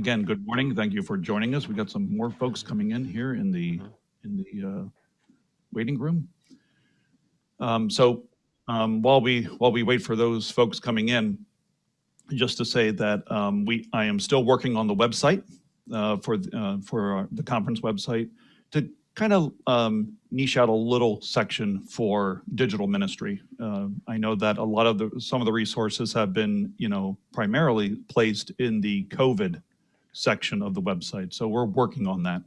again, good morning. Thank you for joining us. We got some more folks coming in here in the Mhm. in the uh, waiting room. Um, so um, while we while we wait for those folks coming in, just to say that um, we I am still working on the website uh, for uh, for our- the conference website to kind of um, niche out a little section for digital ministry. Uh, I know that a lot of the some of the resources have been you know primarily placed in the COVID section of the website, so we're working on that.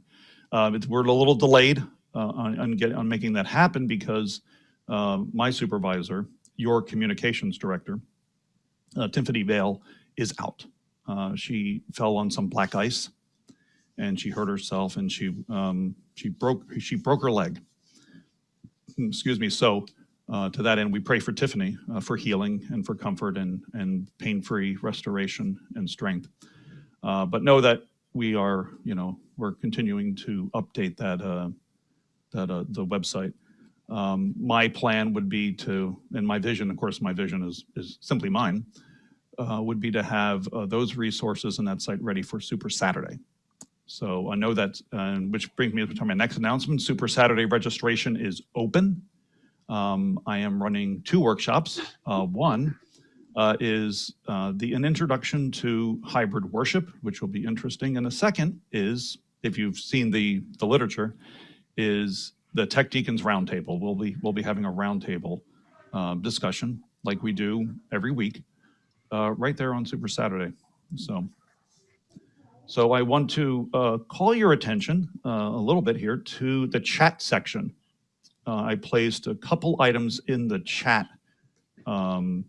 Uh, we're a little delayed uh, on on, get, on making that happen because uh, my supervisor, your communications director, uh, Tiffany Vale, is out. Uh, she fell on some black ice, and she hurt herself, and she um, she broke she broke her leg. Excuse me. So uh, to that end, we pray for Tiffany for healing and for comfort and and pain-free restoration and strength. Uh, but know that we are, you know, we're continuing to update that uh, that uh, the website. Um, my plan would be to, and my vision, of course, my vision is is simply mine, uh, would be to have uh, those resources and that site ready for Super Saturday. So I know that, uh, which brings me to my next announcement. Super Saturday registration is open. Um, I am running two workshops. Uh, one uh, is uh, the an introduction to hybrid worship, which will be interesting, and the second is, if you've seen the the literature, is the Tech Deacons Roundtable. We'll be we'll be having a roundtable uh, discussion like we do every week, uh, right there on Super Saturday. So, so I want to uh, call your attention uh, a little bit here to the chat section. I placed a couple items in the chat. Um,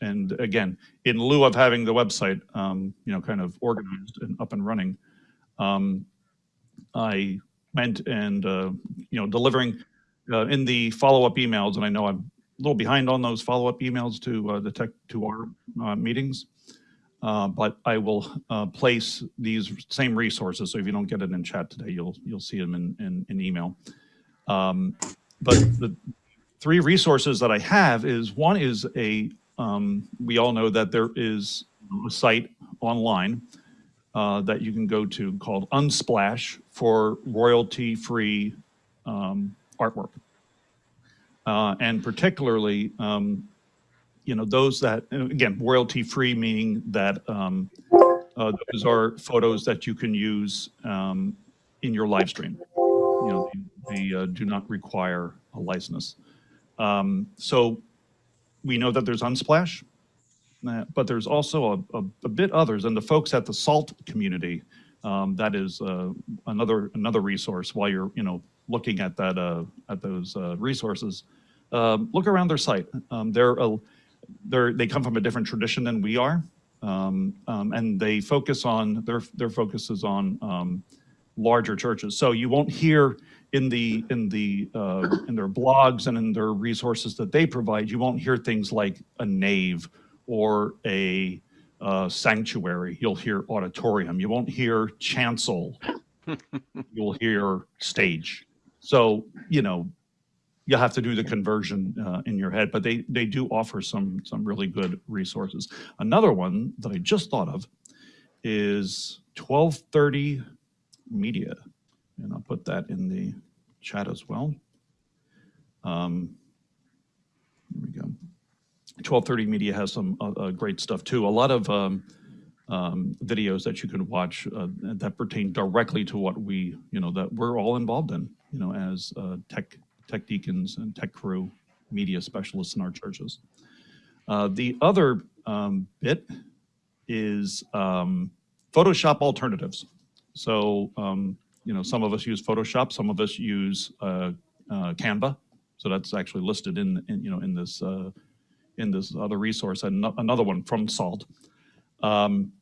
and again, in lieu of having the website, um, you know, kind of organized and up and running, um, I went and, uh, you know, delivering uh, in the follow-up emails, and I know I'm a little behind on those follow-up emails to uh, the tech, to our uh, meetings. Uh, but I will uh, place these same resources. So if you don't get it in chat today, you'll you'll see them in in, in email. Um, but the three resources that I have is one is a um, we all know that there is a site online uh, that you can go to called Unsplash for royalty-free um, artwork. Uh, and particularly, um, you know, those that, again, royalty-free meaning that um, uh, those are photos that you can use um, in your live stream. You know, they, they uh, do not require a license. Um, so we know that there's Unsplash, uh, but there's also a, a, a bit others, and the folks at the SALT community, um, that is uh, another another resource. While you're you know looking at that uh, at those uh, resources, um, look around their site. Um, they're a, they're they come from a different tradition than we are, um, um, and they focus on their their focus is on um, larger churches. So you won't hear in the in the uh, in their blogs and in their resources that they provide, you won't hear things like a nave or a uh, sanctuary. You'll hear auditorium. You won't hear chancel. You'll hear stage. So you know you'll have to do the conversion uh, in your head, but they they do offer some some really good resources. Another one that I just thought of is 1230 Media, and I'll put that in the chat as well. Um, here we go. 1230 Media has some uh, uh, great stuff too. A lot of um, um, videos that you can watch uh, that pertain directly to what we, you know, that we're all involved in, you know, as uh, tech tech deacons and tech crew, media specialists in our churches. Uh, the other um, bit is um, Photoshop alternatives. So, um, you know, some of us use Photoshop, some of us use uh, uh, Canva. So that's actually listed in, in you know, in this uh, in this other resource, and another one from SALT. Um,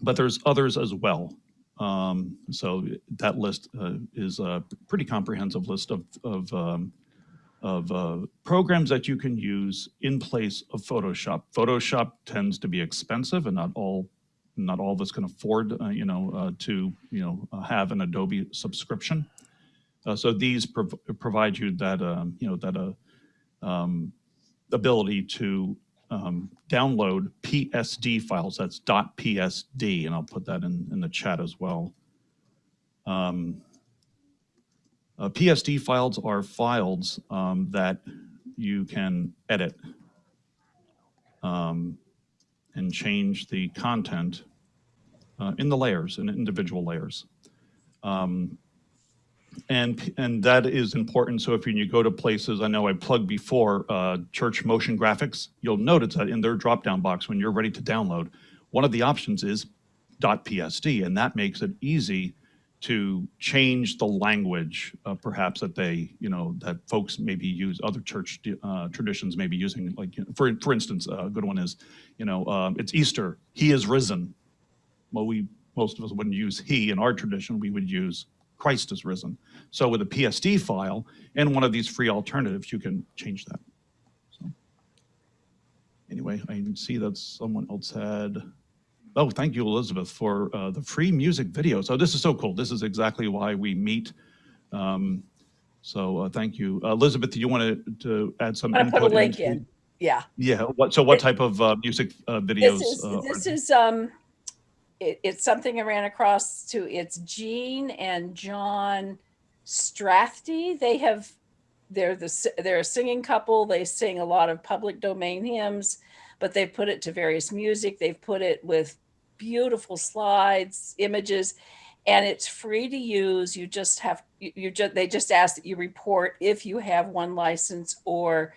but there's others as well. Um, so that list uh, is a pretty comprehensive list of of um, of uh, programs that you can use in place of Photoshop. Photoshop tends to be expensive, and not all not all of us can afford, uh, you know, uh, to you know uh, have an Adobe subscription. Uh, so these prov- provide you that um, you know that uh, um, ability to um, download PSD files. That's .psd, and I'll put that in, in the chat as well. Um, PSD files are files um, that you can edit um, and change the content uh, in the layers, in individual layers. Um, and, and that is important. So if you go to places, I know I plugged before, uh, Church Motion Graphics, you'll notice that in their drop-down box, when you're ready to download, one of the options is .psd, and that makes it easy to change the language, uh, perhaps that they, you know, that folks maybe use, other church uh, traditions may be using, like, you know, for, for instance, a good one is, you know, um, it's Easter, he is risen. Well, we, most of us wouldn't use he in our tradition, we would use Christ is risen. So with a PSD file and one of these free alternatives, you can change that. So anyway, I see that someone else had, oh, thank you, Elizabeth, for uh, the free music video. So this is so cool. This is exactly why we meet. Um, so uh, thank you. Uh, Elizabeth, do you want to, to add some I'm gonna put a input link into- in. Yeah. Yeah, what, so what type of uh, music uh, videos? This is, uh, this is, um, it, it's something I ran across to, it's Jean and John Strathdy. They have, they're the, they're a singing couple. They sing a lot of public domain hymns, but they've put it to various music. They've put it with beautiful slides, images, and it's free to use. You just have, you, you just, they just ask that you report if you have one license or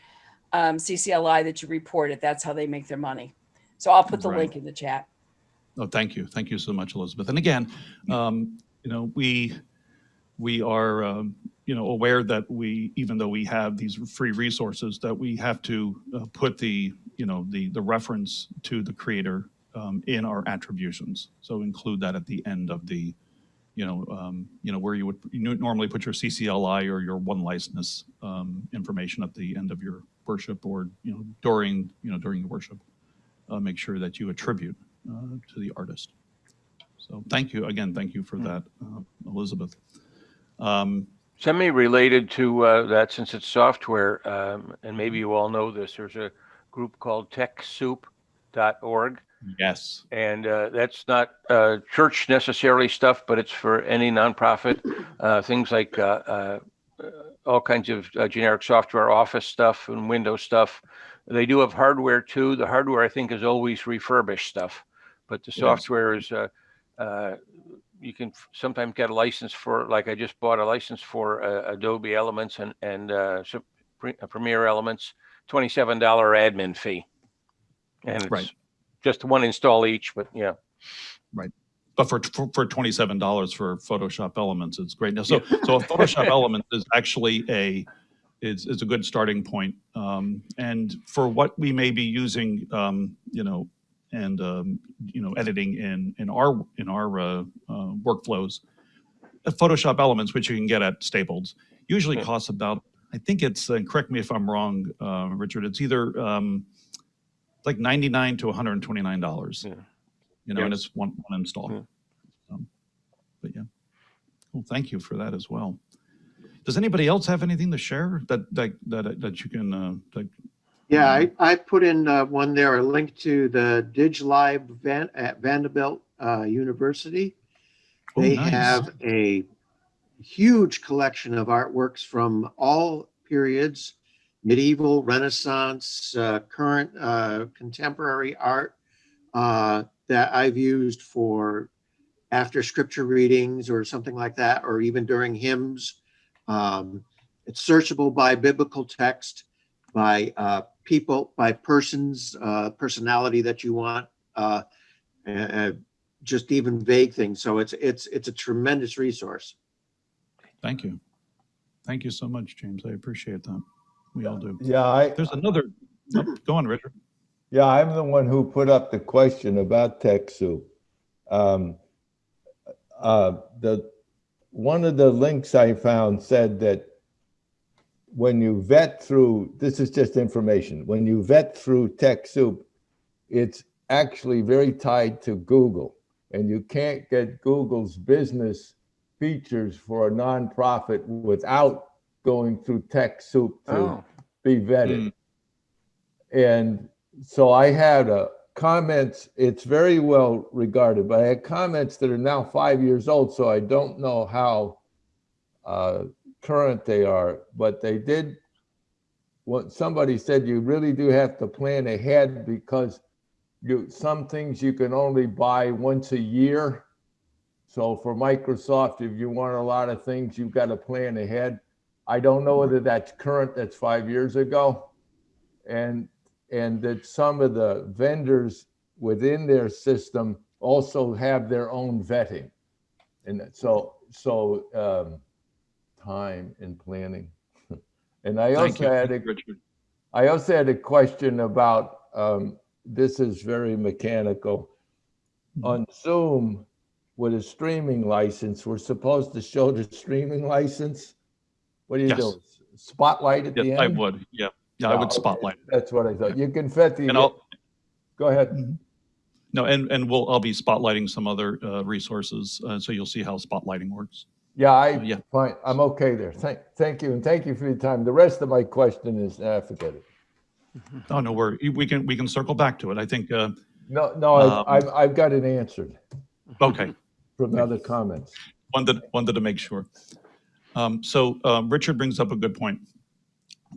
um, CCLI that you report it. That's how they make their money. So I'll put the Right. link in the chat. Oh, thank you. Thank you so much, Elizabeth. And again, um, you know, we, we are, um, you know, aware that we, even though we have these free resources, that we have to uh, put the, you know, the, the reference to the creator um, in our attributions. So include that at the end of the, you know, um, you know, where you would you normally put your CCLI or your one license um, information at the end of your worship or, you know, during, you know, during your worship. Uh, make sure that you attribute uh, to the artist. So thank you, again, thank you for that, uh, Elizabeth. Um, Semi-related to uh, that, since it's software, um, and maybe you all know this, there's a group called TechSoup.org, Yes, and uh, that's not uh, church necessarily stuff, but it's for any nonprofit. Uh, things like uh, uh, all kinds of uh, generic software, Office stuff, and Windows stuff. They do have hardware too. The hardware, I think, is always refurbished stuff, but the Yes. software is. Uh, uh, you can sometimes get a license for, like I just bought a license for uh, Adobe Elements and and Premiere Elements, twenty-seven dollar admin fee, and it's Right. Just one install each. But yeah, Right. but for, for, for twenty-seven dollars for Photoshop Elements, it's great. Now, so, so a Photoshop Element is actually a, is, is a good starting point. Um, and for what we may be using, um, you know, and, um, you know, editing in, in our, in our, uh, uh, workflows, uh, Photoshop Elements, which you can get at Staples, usually Yeah. costs about, I think it's, and correct me if I'm wrong, uh, Richard, it's either, um, like ninety-nine to hundred and twenty-nine dollars. Yeah. You know, and it's one, one install. Yeah. Um, But yeah, well, thank you for that as well. Does anybody else have anything to share that, that, that, that you can, uh, that, Yeah, I, I put in uh, one there, a link to the DigLib Van, at Vanderbilt uh, University. Oh, They nice. have a huge collection of artworks from all periods, medieval, Renaissance, uh, current, uh, contemporary art uh, that I've used for after scripture readings or something like that, or even during hymns. Um, It's searchable by biblical text by uh, people, by persons, uh, personality that you want, uh, just even vague things. So it's it's it's a tremendous resource. thank you. Thank you so much, James. I appreciate that. We all do. Yeah, I, There's another, oh, go on, Richard. yeah, I'm the one who put up the question about TechSoup. Um, uh, the, one of the links I found said that when you vet through, this is just information, when you vet through TechSoup, it's actually very tied to Google. And you can't get Google's business features for a nonprofit without going through TechSoup to oh, be vetted. And so I had uh, comments, it's very well regarded, but I had comments that are now five years old, so I don't know how uh, current they are, but they did, what somebody said, you really do have to plan ahead because you, some things you can only buy once a year. So for Microsoft, if you want a lot of things, you've got to plan ahead. I don't know whether that's current, that's five years ago. And, and that some of the vendors within their system also have their own vetting. And so, so, um, time and planning. And I Thank also you, had a Richard. I also had a question about, um, this is very mechanical. On Zoom with a streaming license, we're supposed to show the streaming license? What do you Yes. do? Spotlight at the end? I would, yeah. Yeah, I would spotlight. it. That's what I thought. You can fit the, And I'll, go ahead. no, and, and we'll, I'll be spotlighting some other uh, resources, uh, so you'll see how spotlighting works. Yeah, I, Yeah. fine, I'm okay there. Thank, thank you, and thank you for your time. The rest of my question is, ah, forget it. Oh, no, we're, we can, we can circle back to it. I think, uh, No, no, Um, I- I've, I've got it answered okay. from other comments. wanted, wanted to make sure. Um, so, um, Richard brings up a good point.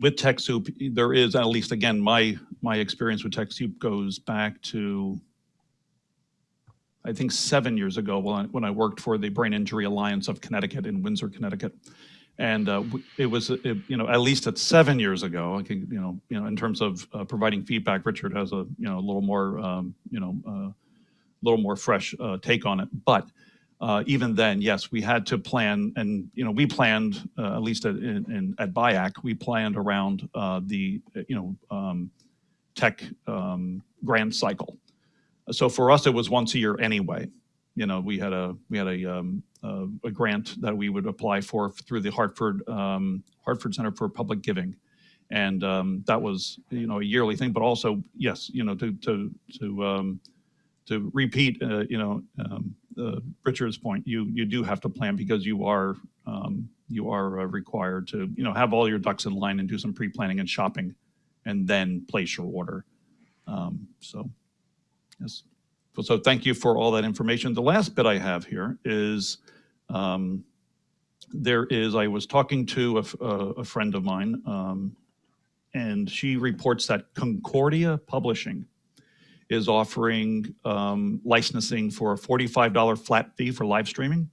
With TechSoup, there is, at least again, my, my experience with TechSoup goes back to, I think, seven years ago when I, when I worked for the Brain Injury Alliance of Connecticut in Windsor, Connecticut. And, uh, it was, it, you know, at least at seven years ago, I think, you know, you know, in terms of, uh, providing feedback, Richard has a, you know, a little more, um, you know, uh, little more fresh, uh, take on it. But, uh, even then, yes, we had to plan, and you know, we planned uh, at least at, in, in, at BIAC, we planned around uh, the you know um, tech um, grant cycle. So for us, it was once a year anyway. You know, we had a we had a um, a, a grant that we would apply for through the Hartford um, Hartford Center for Public Giving, and um, that was you know a yearly thing. But also, yes, you know, to to to um, to repeat, uh, you know, uh, Richard's point, you you do have to plan because you are um, you are uh, required to you know have all your ducks in line and do some pre-planning and shopping, and then place your order. Um, so, yes. So, so thank you for all that information. The last bit I have here is um, there is I was talking to a friend of mine, um, and she reports that Concordia Publishing is offering um, licensing for a $45 flat fee for live streaming.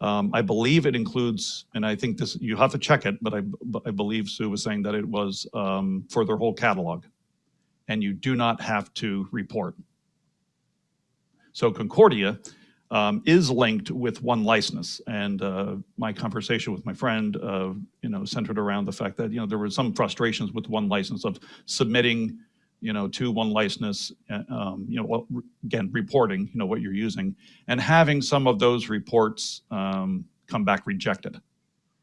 Um, I believe it includes, and I think this, you have to check it, but I, I believe Sue was saying that it was um, for their whole catalog. And you do not have to report. So Concordia um, is linked with one license. And uh, my conversation with my friend, uh, you know, centered around the fact that, you know, there were some frustrations with one license of submitting you know, to one license, uh, um, you know, well, again, reporting, you know, what you're using, and having some of those reports um, come back rejected,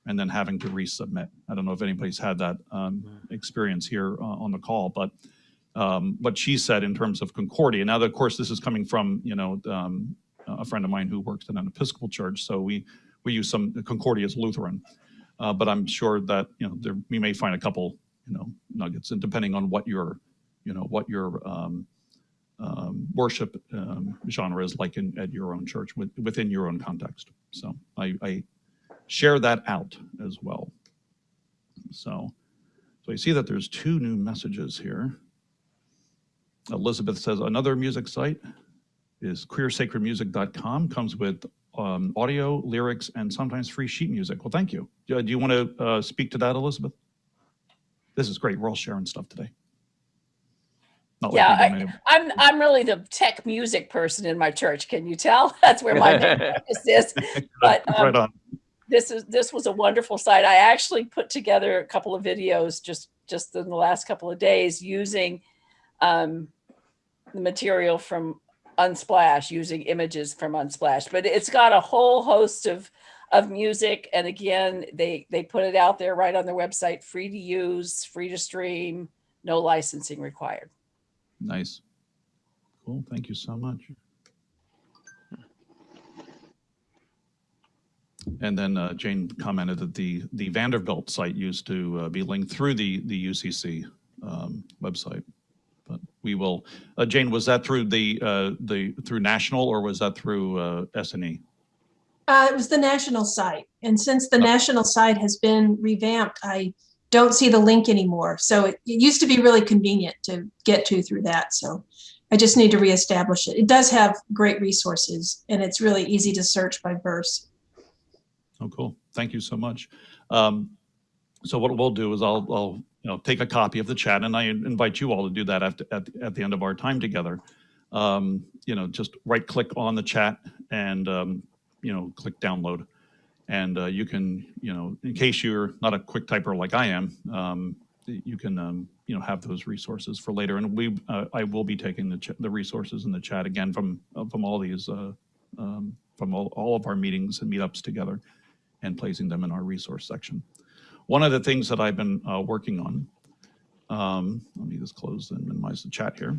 and then having to resubmit. I don't know if anybody's had that um, experience here uh, on the call, but um, what she said in terms of Concordia. Now, of course, this is coming from, you know, um, a friend of mine who works in an Episcopal church, so we we use some Concordia is Lutheran, uh, but I'm sure that you know there we may find a couple, you know, nuggets, and depending on what your you know, what your um, um, worship um, genre is like in, at your own church with, within your own context. So I, I share that out as well. So, so I see that there's two new messages here. Elizabeth says another music site is queersacredmusic.com comes with um, audio, lyrics, and sometimes free sheet music. Well, thank you. Do do you want to uh, speak to that, Elizabeth? This is great. We're all sharing stuff today. Not Yeah, we don't. I'm I'm really the tech music person in my church. Can you tell? That's where my main focus is. But right um, on. this is this was a wonderful site. I actually put together a couple of videos just just in the last couple of days using um, the material from Unsplash, using images from Unsplash. But it's got a whole host of of music, and again, they they put it out there right on their website, free to use, free to stream, no licensing required. Nice. Cool. Thank you so much. And then uh, Jane commented that the the Vanderbilt site used to uh, be linked through the the UCC um, website, but we will, uh, Jane, was that through the, uh, the, through national or was that through, uh, S and E? Uh, it was the national site. And since the national site has been revamped, I don't see the link anymore. So it, it used to be really convenient to get to through that. So I just need to reestablish it. It does have great resources and it's really easy to search by verse. Oh, cool. Thank you so much. Um, so what we'll do is I'll, I'll, you know, take a copy of the chat and I invite you all to do that at, at, at the end of our time together. Um, you know, just right click on the chat and, um, you know, click download. And, uh, you can, you know, in case you're not a quick typer like I am, um, you can, um, you know, have those resources for later. And we, uh, I will be taking the, the resources in the chat again from, uh, from all these, uh, um, from all, all of our meetings and meetups together and placing them in our resource section. One of the things that I've been uh, working on, um, let me just close and minimize the chat here.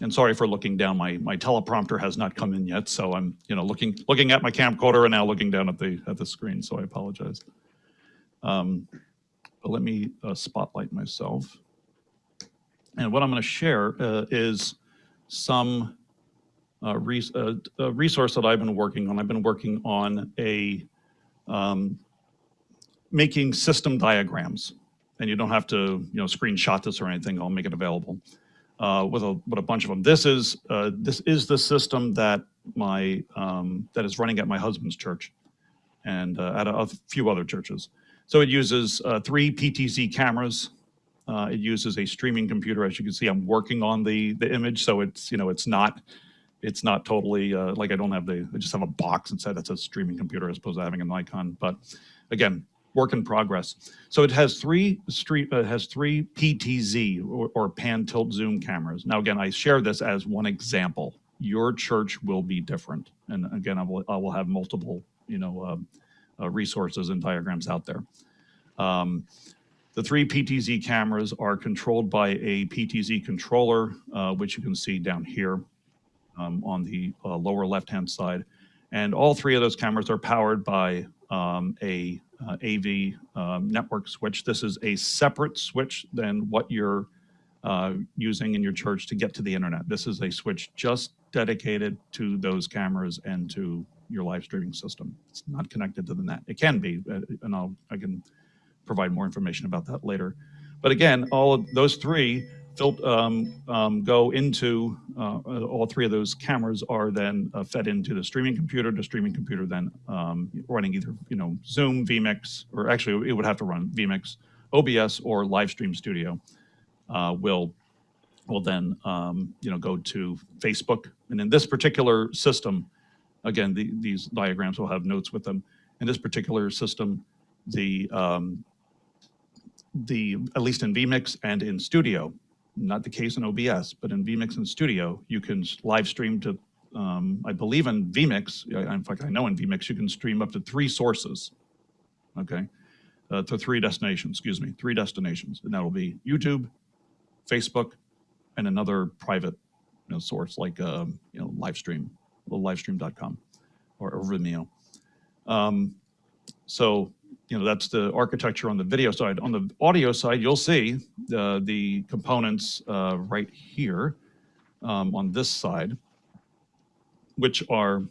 And sorry for looking down, my, my teleprompter has not come in yet, so I'm, you know, looking, looking at my camcorder and now looking down at the, at the screen, so I apologize. Um, But let me uh, spotlight myself. And what I'm going to share uh, is some uh, uh, a resource that I've been working on. I've been working on a um, making system diagrams. And you don't have to, you know, screenshot this or anything. I'll make it available uh, with a with a bunch of them. This is uh, this is the system that my um, that is running at my husband's church, and uh, at a, a few other churches. So it uses uh, three PTZ cameras. Uh, it uses a streaming computer. As you can see, I'm working on the the image, so it's you know it's not it's not totally uh, like I don't have the I just have a box inside that's a streaming computer as opposed to having an icon. But again, work in progress. So it has three street uh, has three PTZ or, or pan tilt zoom cameras. Now again, I share this as one example. Your church will be different, and again, I will I will have multiple you know um, uh, resources and diagrams out there. Um, the three PTZ cameras are controlled by a PTZ controller, uh, which you can see down here um, on the uh, lower left-hand side. And all three of those cameras are powered by um, a uh, AV um, network switch. This is a separate switch than what you're uh, using in your church to get to the internet. This is a switch just dedicated to those cameras and to your live streaming system. It's not connected to the net. It can be, uh, and I'll I can provide more information about that later. But again, all of those three fil- um, um, go into uh, all three of those cameras are then uh, fed into the streaming computer. The streaming computer then um, running either you know Zoom, vMix, or actually it would have to run vMix, OBS, or Livestream Studio. Uh, will will then um, you know go to Facebook, and in this particular system, again the, these diagrams will have notes with them. In this particular system, the um, the at least in vmix and in studio not the case in obs but in vmix and studio you can live stream to um, i believe in vmix in fact i know in vmix you can stream up to three sources okay? Uh, to three destinations excuse me three destinations and that'll be youtube facebook and another private you know, source like um, you know livestream livestream.com or, or vimeo. Um, so you know, that's the architecture on the video side. On the audio side, you'll see the, the components uh, right here um, on this side, which are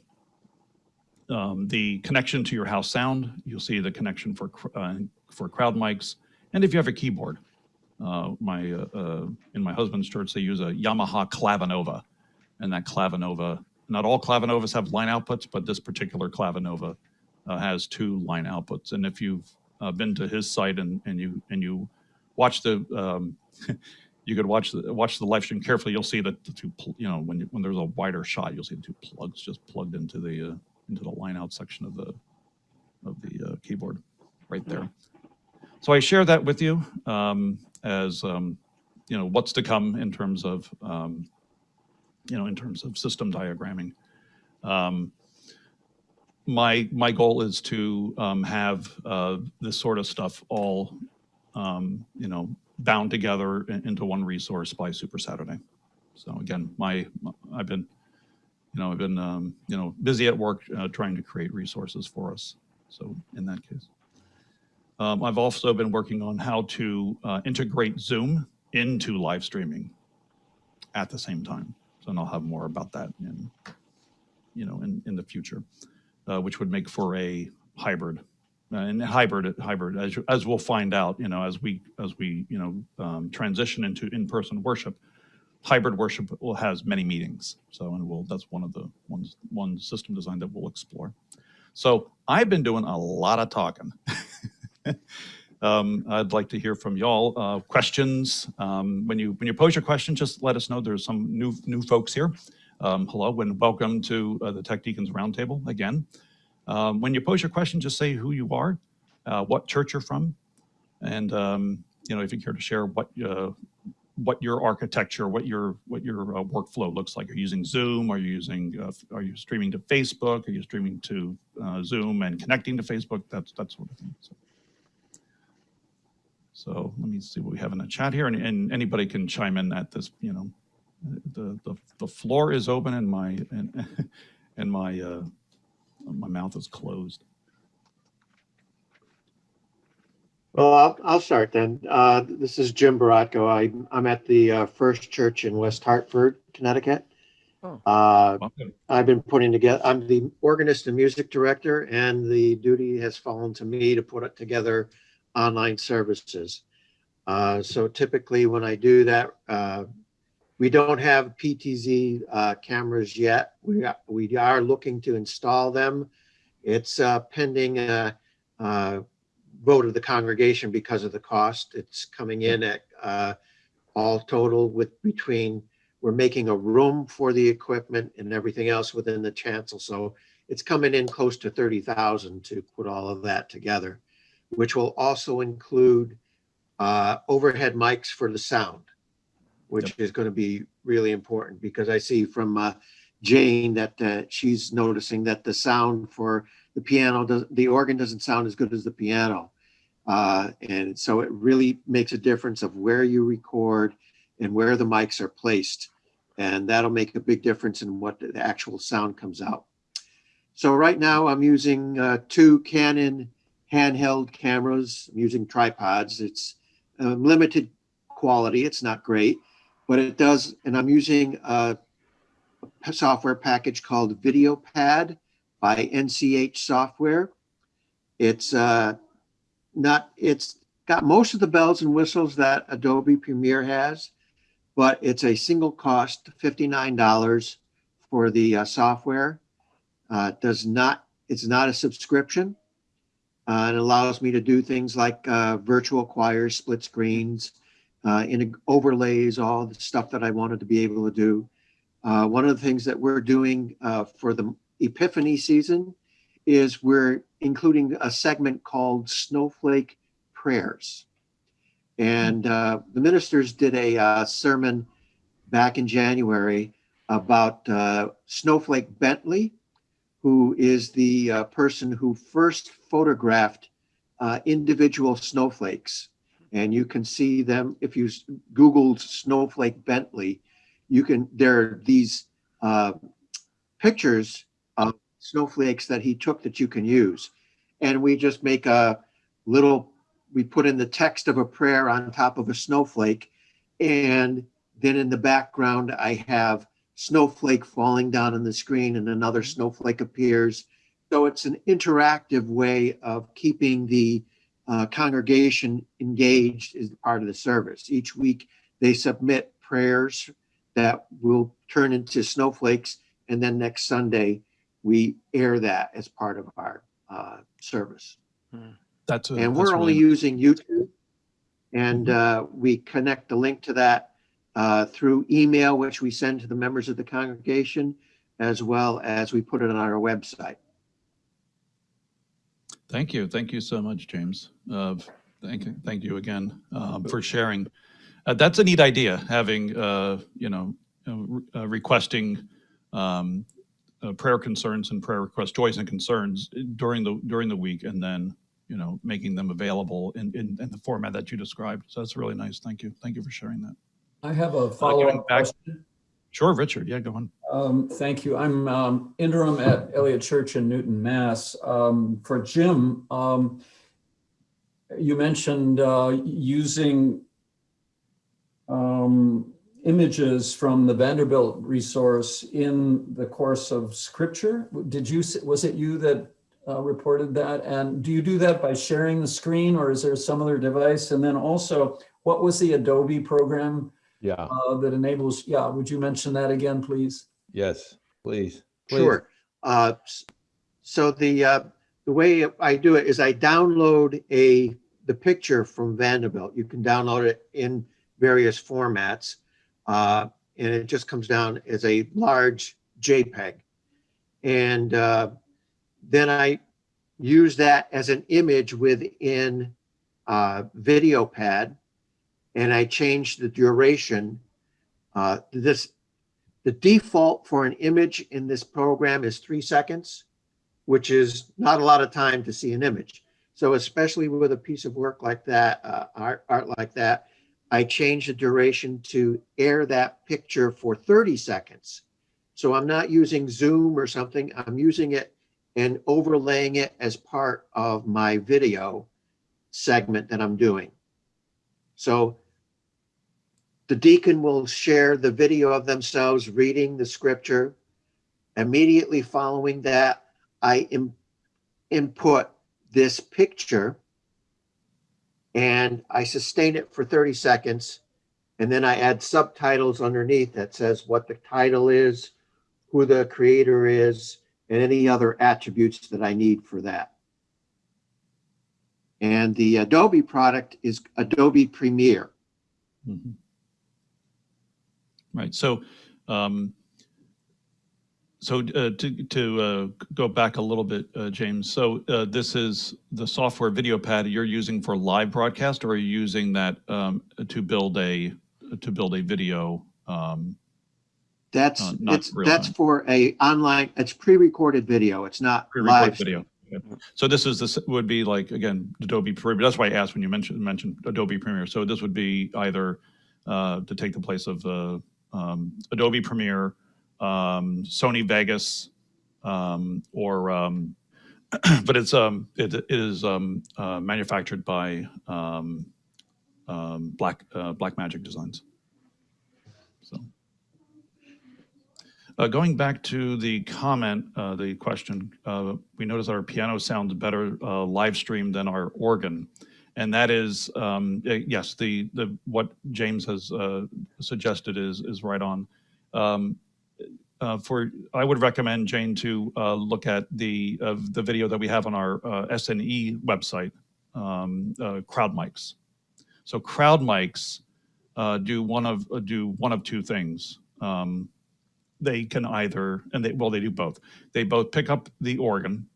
um, the connection to your house sound. You'll see the connection for uh, for crowd mics, and if you have a keyboard. Uh, my uh, uh, in my husband's church, they use a Yamaha Clavinova, and that Clavinova. Not all Clavinovas have line outputs, but this particular Clavinova uh, has two line outputs. And if you've uh, been to his site and, and you and you watch the um, you could watch the watch the live stream carefully, you'll see that the two you know when you, when there's a wider shot, you'll see the two plugs just plugged into the uh, into the line out section of the of the uh, keyboard right there. So I share that with you um, as um, you know what's to come in terms of um, you know in terms of system diagramming. Um, my my goal is to um, have uh, this sort of stuff all um, you know bound together in- into one resource by Super Saturday. So again, my I've been you know I've been um, you know busy at work uh, trying to create resources for us. So in that case, um, I've also been working on how to uh, integrate Zoom into live streaming. at the same time. So and I'll have more about that in, you know, in, in the future, uh, which would make for a hybrid. Uh, and hybrid, hybrid, as, as we'll find out, you know, as we, as we, you know, um, transition into in-person worship, hybrid worship will has many meetings. So, and we'll, that's one of the ones, one system design that we'll explore. So I've been doing a lot of talking. Um, I'd like to hear from y'all, uh, questions. Um, when you, when you pose your question, just let us know. There's some new, new folks here. Um, hello and welcome to uh, the Tech Deacons Roundtable again. Um, when you pose your question, just say who you are, uh, what church you're from, and um, you know if you care to share what uh, what your architecture, what your what your uh, workflow looks like. Are you using Zoom? Are you using? Uh, are you streaming to Facebook? Are you streaming to uh, Zoom and connecting to Facebook? That's that sort of thing. So, so let me see what we have in the chat here, and, and anybody can chime in at this. You know, the the, the floor is open, and my and and my uh, my mouth is closed. Well, I'll, I'll start then. Uh, this is Jim Baratko. I, I'm at the uh, First Church in West Hartford, Connecticut. Oh. Uh, Welcome. I've been putting together, I'm the organist and music director, and the duty has fallen to me to put it together online services. Uh, so typically when I do that, uh, we don't have PTZ uh, cameras yet. We are, we are looking to install them. It's uh, pending a, uh vote of the congregation because of the cost. It's coming in at uh, all total with between we're making a room for the equipment and everything else within the chancel. So it's coming in close to 30,000 to put all of that together, which will also include uh, overhead mics for the sound, which is going to be really important because I see from uh, Jane that uh, she's noticing that the sound for the piano, does, the organ doesn't sound as good as the piano. Uh, and so it really makes a difference of where you record and where the mics are placed. And that'll make a big difference in what the actual sound comes out. So right now I'm using uh, two Canon handheld cameras. I'm using tripods. It's uh, limited quality. It's not great, but it does. And I'm using a, a software package called VideoPad by NCH Software. It's uh, not, it's got most of the bells and whistles that Adobe Premiere has, but it's a single cost, $59 for the uh, software. Uh, does not, it's not a subscription. Uh, it allows me to do things like uh, virtual choirs, split screens, uh, in overlays, all the stuff that I wanted to be able to do. Uh, one of the things that we're doing uh, for the Epiphany season is we're including a segment called Snowflake Prayers. And uh, the ministers did a uh, sermon back in January about uh, Snowflake Bentley, who is the uh, person who first photographed individual snowflakes. And you can see them if you Googled Snowflake Bentley, you can, there are these uh, pictures of snowflakes that he took that you can use. And we just make a little, we put in the text of a prayer on top of a snowflake. And then in the background, I have snowflake falling down on the screen and another snowflake appears. So it's an interactive way of keeping the uh, congregation engaged as part of the service. Each week, they submit prayers that will turn into snowflakes. And then next Sunday, we air that as part of our uh, service. That's a, And that's we're only really- using YouTube. And uh, we connect the link to that uh, through email, which we send to the members of the congregation, as well as we put it on our website. Thank you. Thank you so much, James. Uh, Thank you, thank you again um, for sharing. Uh, That's a neat idea, having, uh, you know, uh, uh, requesting um, uh, prayer concerns and prayer requests, joys and concerns during the, during the week, and then, you know, making them available in, in, in the format that you described. So that's really nice. Thank you. Thank you for sharing that. I have a follow-up question. Sure, Richard. Yeah, go on. Um, Thank you. I'm um, interim at Eliot Church in Newton, Mass. Um, For Jim, um, you mentioned uh, using um, images from the Vanderbilt resource in the course of scripture. Did you, was it you that uh, reported that? And do you do that by sharing the screen or is there some other device? And then also, what was the Adobe program Yeah, uh, that enables, yeah, would you mention that again, please? Yes, please. please. Sure. Uh, So the, uh, the way I do it is I download a, the picture from Vanderbilt. You can download it in various formats. uh, And it just comes down as a large JPEG. And uh, then I use that as an image within uh, VideoPad. And I change the duration. Uh, This, the default for an image in this program is three seconds, which is not a lot of time to see an image. So especially with a piece of work like that, uh, art, art like that, I change the duration to air that picture for 30 seconds. So I'm not using Zoom or something. I'm using it and overlaying it as part of my video segment that I'm doing. So the deacon will share the video of themselves reading the scripture. Immediately following that, I input this picture and I sustain it for 30 seconds. And then I add subtitles underneath that says what the title is, who the creator is, and any other attributes that I need for that. And the Adobe product is Adobe Premiere. Mhm. Right, so, um, so uh, to, to uh, go back a little bit, uh, James, so uh, this is the software video pad you're using for live broadcast, or are you using that um, to build a, to build a video? um, That's, Uh, it's, that's time. for a online, it's pre-recorded video. It's not live. video. So this is, this would be like, again, Adobe Premiere, that's why I asked when you mentioned, mentioned Adobe Premiere. So this would be either uh, to take the place of uh, um, Adobe Premiere, um, Sony Vegas, um, or, um, but it's, um, it it is um, uh, manufactured by Black, uh, Blackmagic Designs. So. Uh, going back to the comment, uh, the question, uh, we notice our piano sounds better uh, live stream than our organ. And that is, um, yes, the, the, what James has uh, suggested is, is right on. Um, uh, for, I would recommend Jane to uh, look at the, the video that we have on our uh, SNE website, um, uh, Crowd Mics. So Crowd Mics uh, do one of, do one of two things. Um, they can either, and they, well, they do both. They both pick up the organ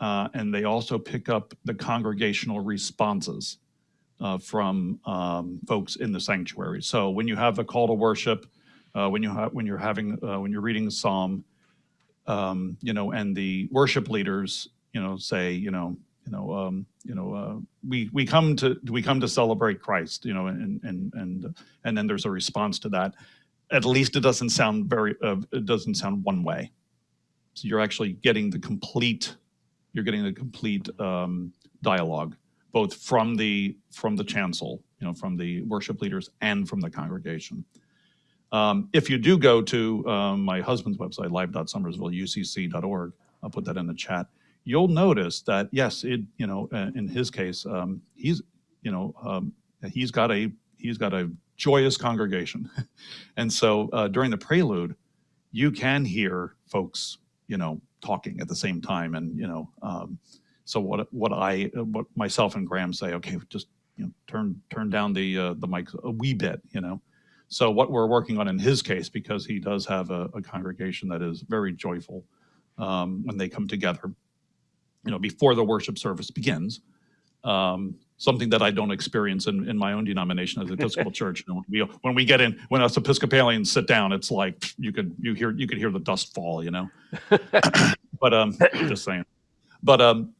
uh, and they also pick up the congregational responses uh, from um, folks in the sanctuary. So when you have a call to worship, uh, when you when you're having, uh, when you're reading a psalm, um, you know, and the worship leaders, you know, say, you know, you know, um, you know, uh, we we come to we come to celebrate Christ, you know, and and and and then there's a response to that at least it doesn't sound very uh, it doesn't sound one way so you're actually getting the complete you're getting a complete um, dialogue both from the from the chancel you know from the worship leaders and from the congregation. Um, if you do go to um, my husband's website live.somersvilleucc.org i'll put that in the chat you'll notice that yes it you know uh, in his case um, he's you know um, he's got a he's got a joyous congregation. And so uh, during the prelude, you can hear folks, you know, talking at the same time. And, you know, um, so what, what I, what myself and Graham say, okay, just, you know, turn, turn down the, uh, the mic a wee bit, you know? So what we're working on in his case, because he does have a, a congregation that is very joyful um, when they come together, you know, before the worship service begins, um, something that I don't experience in, in my own denomination as Episcopal Church. You know, we, when we get in, when us Episcopalians sit down, it's like you could you hear you could hear the dust fall. You know, but um, just saying. But um,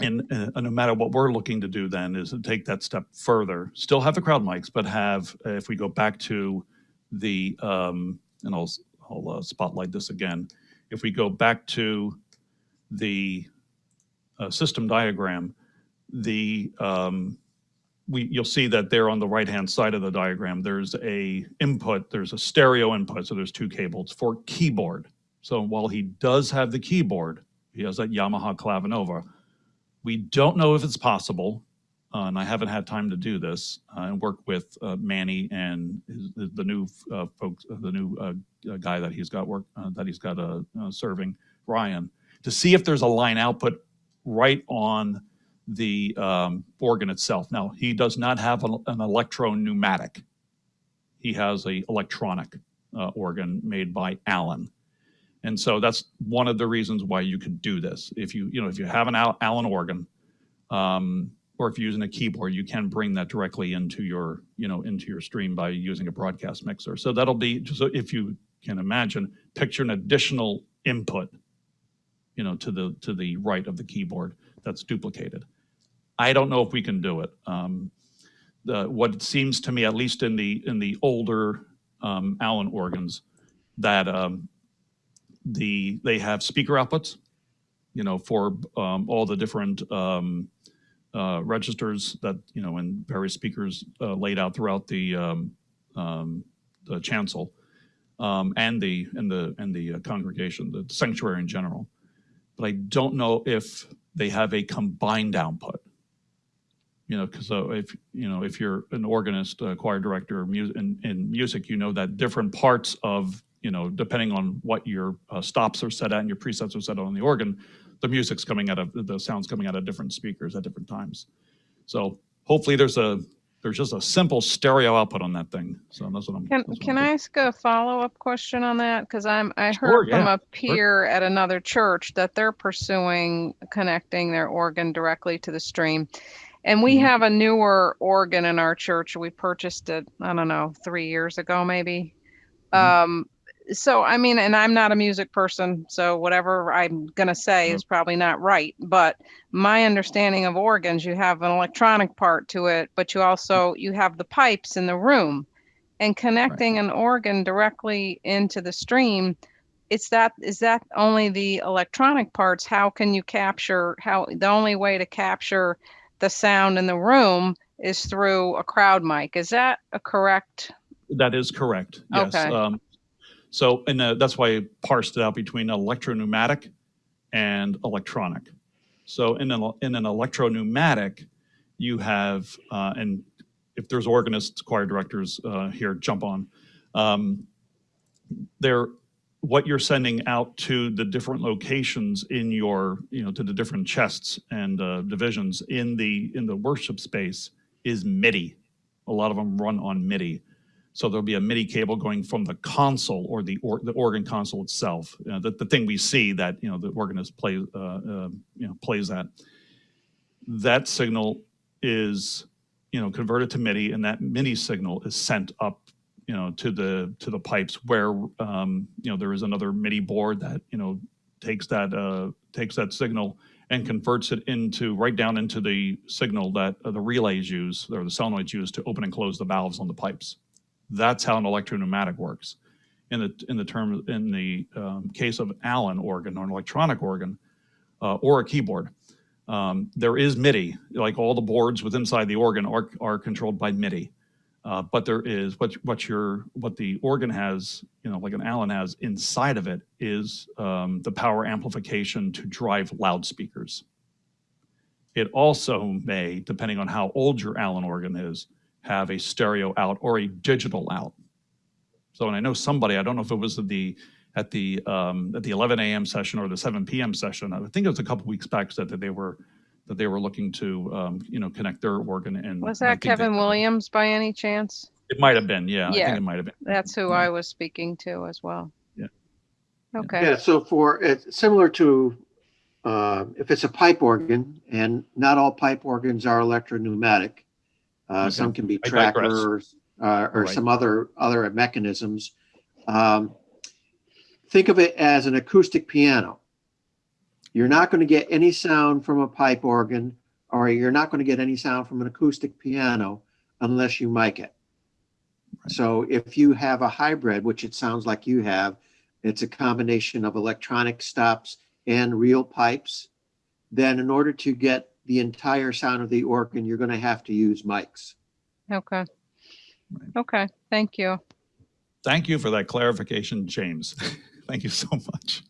and uh, no matter what we're looking to do, then is to take that step further. Still have the crowd mics, but have uh, if we go back to the um, and I'll I'll uh, spotlight this again. If we go back to the uh, system diagram the um, we, you'll see that there on the right-hand side of the diagram, there's a input, there's a stereo input, so there's two cables for keyboard. So while he does have the keyboard, he has that Yamaha Clavinova. We don't know if it's possible, uh, and I haven't had time to do this, uh, and work with uh, Manny and his, the new uh, folks, uh, the new uh, uh, guy that he's got work, uh, that he's got uh, uh, serving, Ryan, to see if there's a line output right on the um, organ itself. Now, he does not have an, an electro pneumatic. He has a electronic uh, organ made by Allen. And so that's one of the reasons why you could do this. If you, you know, if you have an Allen organ, um, or if you're using a keyboard, you can bring that directly into your, you know, into your stream by using a broadcast mixer. So that'll be, so if you can imagine, picture an additional input, you know, to the, to the right of the keyboard that's duplicated. I don't know if we can do it. Um, the, what it seems to me, at least in the, in the older um, Allen organs, that um, the, they have speaker outputs, you know, for um, all the different um, uh, registers that, you know, and various speakers uh, laid out throughout the, um, the chancel and the, and the, and the uh, congregation, the sanctuary in general. But I don't know if they have a combined output. You know, because if, you know, if you're an organist, a choir director, mu- in, in music, you know that different parts of, you know, depending on what your uh, stops are set at and your presets are set on the organ, the music's coming out of, the sound's coming out of different speakers at different times. So hopefully there's a, there's just a simple stereo output on that thing. So that's what I'm. Can, can I'm I ask a follow-up question on that? Because I'm, I Sure, heard from a peer at another church that they're pursuing connecting their organ directly to the stream. And we Mhm. have a newer organ in our church. We purchased it, I don't know, three years ago, maybe. Mhm. Um, so I mean, and I'm not a music person, so whatever I'm gonna say Mhm. is probably not right. But my understanding of organs, you have an electronic part to it, but you also you have the pipes in the room, and connecting an organ directly into the stream. It's that is that only the electronic parts? How can you capture how the only way to capture the sound in the room is through a crowd mic? Is that a correct? That is correct. Yes. Okay. Um, so, and uh, that's why I parsed it out between electro-pneumatic and electronic. So in an, in an electro-pneumatic, you have, uh, and if there's organists, choir directors uh, here, jump on. Um, they're, what you're sending out to the different locations in your, you know, to the different chests and uh, divisions in the, in the worship space is MIDI. A lot of them run on MIDI. So there'll be a MIDI cable going from the console or the or, the organ console itself, uh, the, the thing we see that you know the organist plays uh, uh, you know plays that. That signal is you know converted to MIDI, and that MIDI signal is sent up you know to the to the pipes where um, you know there is another MIDI board that you know takes that uh, takes that signal and converts it into right down into the signal that uh, the relays use or the solenoids use to open and close the valves on the pipes. That's how an electro-pneumatic works. In the in the term in the um, case of Allen organ or an electronic organ uh, or a keyboard, um, there is MIDI. Like all the boards with inside the organ are are controlled by MIDI. Uh, but there is what what your what the organ has, you know, like an Allen has inside of it is um, the power amplification to drive loudspeakers. It also may, depending on how old your Allen organ is, have a stereo out or a digital out. So, and I know somebody, I don't know if it was at the at the um, at the 11 a.m. session or the 7 p.m. session. I think it was a couple weeks back said that they were that they were looking to um, you know connect their organ and Was I that think they- Kevin Williams by any chance? It might have been, yeah. I Yeah. think it might have been. That's who Yeah. I was speaking to as well. Yeah. Okay. Yeah, so for, it's similar to, uh, if it's a pipe organ, and not all pipe organs are electro-pneumatic. Uh, Okay. some can be I digress. trackers, uh, or Right. some other, other mechanisms. Um, think of it as an acoustic piano. You're not going to get any sound from a pipe organ, or you're not going to get any sound from an acoustic piano unless you mic it. Right. So if you have a hybrid, which it sounds like you have, it's a combination of electronic stops and real pipes, then in order to get the entire sound of the organ, you're going to have to use mics. Okay. Right. Okay, thank you. Thank you for that clarification, James. Thank you so much.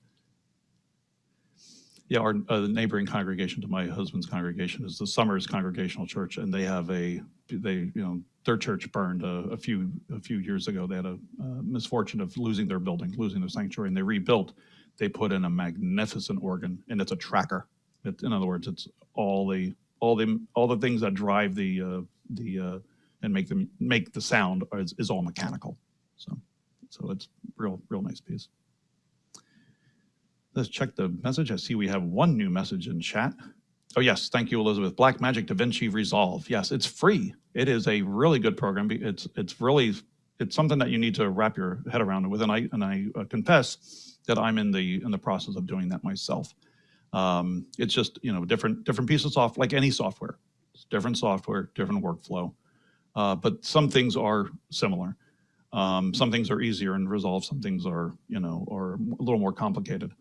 Yeah, our uh, neighboring congregation to my husband's congregation is the Summers Congregational Church, and they have a, they, you know, their church burned a, a few, a few years ago. They had a uh, misfortune of losing their building, losing their sanctuary, and they rebuilt. They put in a magnificent organ, and it's a tracker. It, in other words, it's all the, all the, all the things that drive the, uh, the, uh, and make them, make the sound is, is all mechanical. So, so it's real, real nice piece. Let's check the message. I see we have one new message in chat. Oh, yes. Thank you, Elizabeth. Blackmagic DaVinci Resolve. Yes, it's free. It is a really good program. It's, it's really, it's something that you need to wrap your head around with. And I, and I uh, confess that I'm in the, in the process of doing that myself. Um, it's just, you know, different, different piece of software, like any software. It's different software, different workflow. Uh, but some things are similar. Um, some things are easier in Resolve. Some things are, you know, are a little more complicated.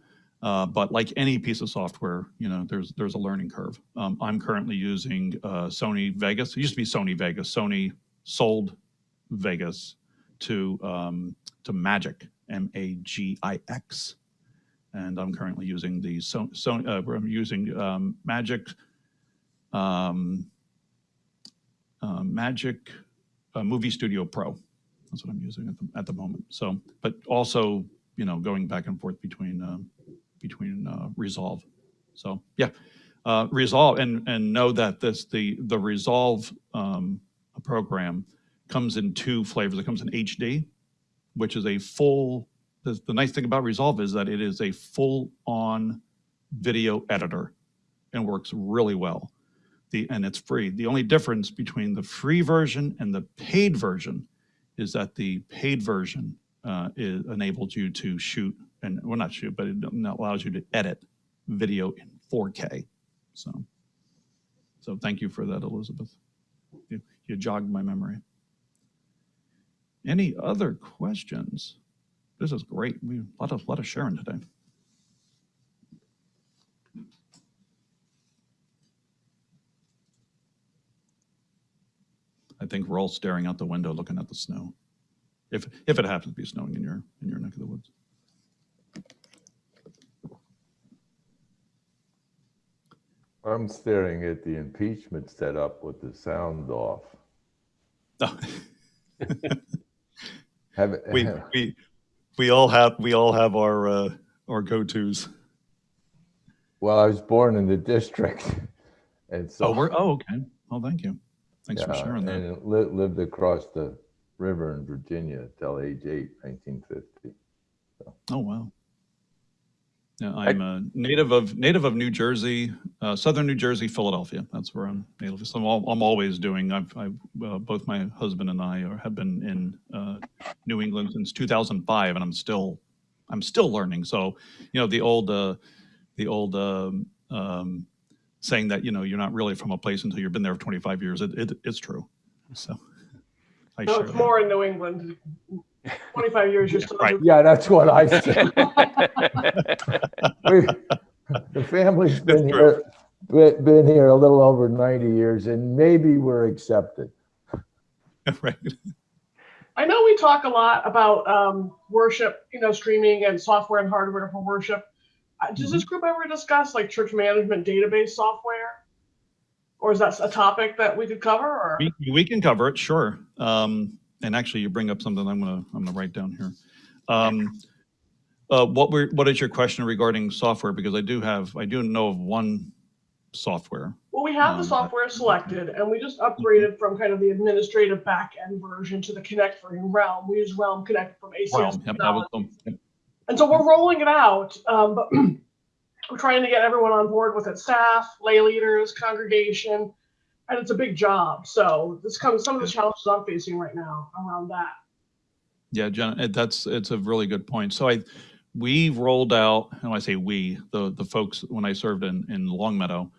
Uh, but like any piece of software, you know, there's there's a learning curve. Um, I'm currently using uh, Sony Vegas. It used to be Sony Vegas. Sony sold Vegas to um, to Magix, M-A-G-I-X, and I'm currently using the so, Sony. Uh, I'm using um, Magix, um, uh, Magix uh, Movie Studio Pro. That's what I'm using at the, at the moment. So, but also, you know, going back and forth between. Between uh, Resolve. So yeah, uh, Resolve and and know that this the the Resolve um, program comes in two flavors. It comes in HD, which is a full. The, the nice thing about Resolve is that it is a full-on video editor and works really well. The and it's free. The only difference between the free version and the paid version is that the paid version uh, enables you to shoot and well not shoot but it allows you to edit video in 4k so so thank you for that elizabeth. You, you jogged my memory. Any other questions? This is great. We a lot of lot of sharing today. I think we're all staring out the window looking at the snow. If if it happens to be snowing in your in your neck of the woods I'm staring at the impeachment setup with the sound off. No. Have, we we we all have we all have our uh, our go-tos. well, I was born in the district, and so Oh, we're oh okay. Well, thank you. Thanks for yeah, sharing that. and li- lived across the river in Virginia till age eight, 1950. Oh wow. Yeah, I'm a native of native of New Jersey, uh, southern New Jersey, Philadelphia. That's where I'm native. So I'm, al- I'm always doing. I've, I've uh, both my husband and I are, have been in uh, New England since 2005, and I'm still I'm still learning. So you know the old uh, the old um, um, saying that you know you're not really from a place until you've been there for 25 years. It, it it's true. So I No, share it's that. more in New England. 25 years, you're still. Right. Yeah, that's what I said. We- the family's been here, been been here a little over 90 years, and maybe we're accepted. right. I know we talk a lot about um, worship, you know, streaming and software and hardware for worship. Uh, Does this group ever discuss like church management database software? Or is that a topic that we could cover or? We, we can cover it, sure. Um, and actually, you bring up something I'm gonna I'm gonna write down here. Um, uh, what were what is your question regarding software? Because I do have I do know of one software. Well, we have the Um, software selected and we just upgraded from kind of the administrative back end version to the Connect version Realm. We use Realm Connect from ACS. Realm. Yep, was Technologies. yep. And so we're rolling it out, um, but we're trying to get everyone on board with it, staff, lay leaders, congregation, and it's a big job. So this comes some of the challenges I'm facing right now around that. Yeah, Jen, that's it's a really good point. So I we rolled out, and when I say we, the the folks when I served in in Longmeadow,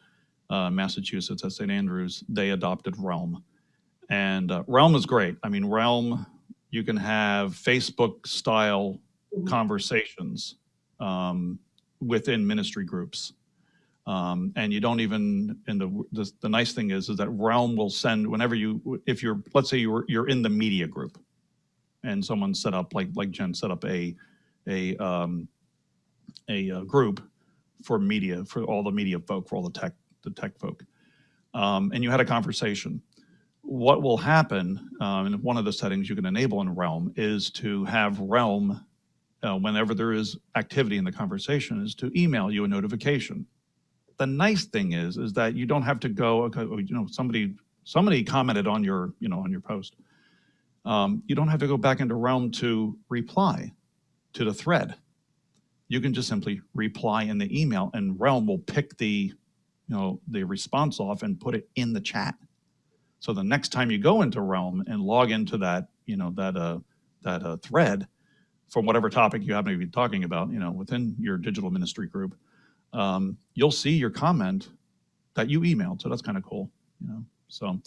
uh, Massachusetts at St. Andrews, they adopted Realm, and uh, Realm is great. I mean, Realm, you can have Facebook style Mhm. conversations um, within ministry groups. Um, and you don't even, and the, the, the nice thing is, is that Realm will send whenever you, if you're, let's say you're, you're in the media group and someone set up, like, like Jen set up a, a, um, a uh, group for media, for all the media folk, for all the tech, the tech folk. Um, and you had a conversation. What will happen, um, and one of the settings you can enable in Realm is to have Realm, uh, whenever there is activity in the conversation, is to email you a notification. The nice thing is, is that you don't have to go, okay, you know, somebody, somebody commented on your, you know, on your post. Um, you don't have to go back into Realm to reply to the thread. You can just simply reply in the email and Realm will pick the, you know, the response off and put it in the chat. So the next time you go into Realm and log into that, you know, that, uh, that, uh, thread from whatever topic you happen to be talking about, you know, within your digital ministry group, um, you'll see your comment that you emailed. So that's kind of cool, you know, so,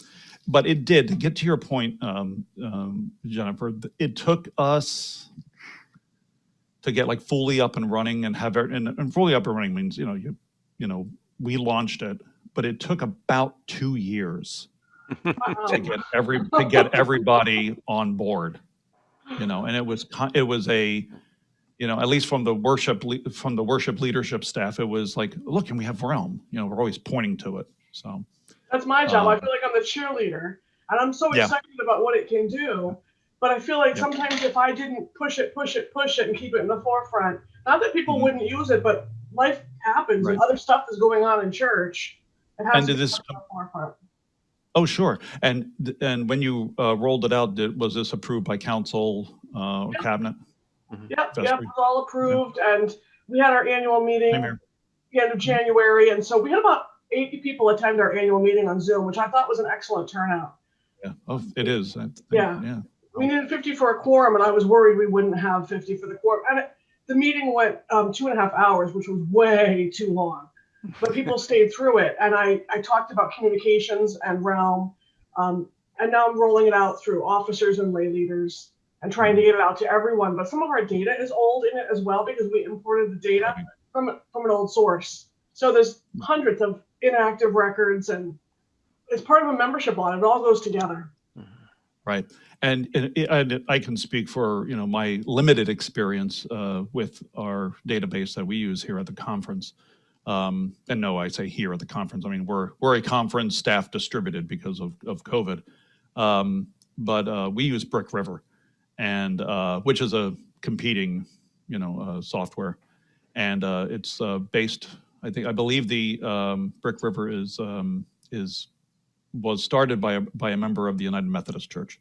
but it did, to get to your point, um, um, Jennifer, it took us to get like fully up and running and have, and, and fully up and running means, you know, you, you know, we launched it, but it took about two years to get every, to get everybody on board, you know, and it was, it was a, you know, at least from the worship, from the worship leadership staff, it was like, look, and we have Realm, you know, we're always pointing to it, so. That's my job. I Um, feel like I'm the cheerleader, and I'm so Yeah. excited about what it can do. But I feel like Yeah. sometimes if I didn't push it, push it, push it, and keep it in the forefront, not that people Mhm. wouldn't use it, but life happens and other stuff is going on in church. It has And to this in the forefront. Oh, sure. And, and when you uh, rolled it out, did, was this approved by council, uh, Yeah. cabinet? Yep, yep, it's all approved, and we had our annual meeting the end of January, and so we had about 80 people attend our annual meeting on Zoom, which I thought was an excellent turnout. Yeah. Oh, it is. I Yeah. Yeah. we needed 50 for a quorum, and I was worried we wouldn't have 50 for the quorum. And it, the meeting went um, two and a half hours, which was way too long. But people stayed through it, and I, I talked about communications and realm, um, and now I'm rolling it out through officers and lay leaders and trying to get it out to everyone. But some of our data is old in it as well because we imported the data from from an old source. So there's hundreds of inactive records, and it's part of a membership audit. It all goes together. Right. And, and and I can speak for, you know, my limited experience uh, with our database that we use here at the conference. Um, And no, I say here at the conference, I mean, we're, we're a conference staff distributed because of, of COVID. Um, But uh, we use Brick River and, uh, which is a competing, you know, uh, software. And uh, it's uh, based, I think, I believe the um, Brick River is, um, is, was started by, a by a member of the United Methodist Church.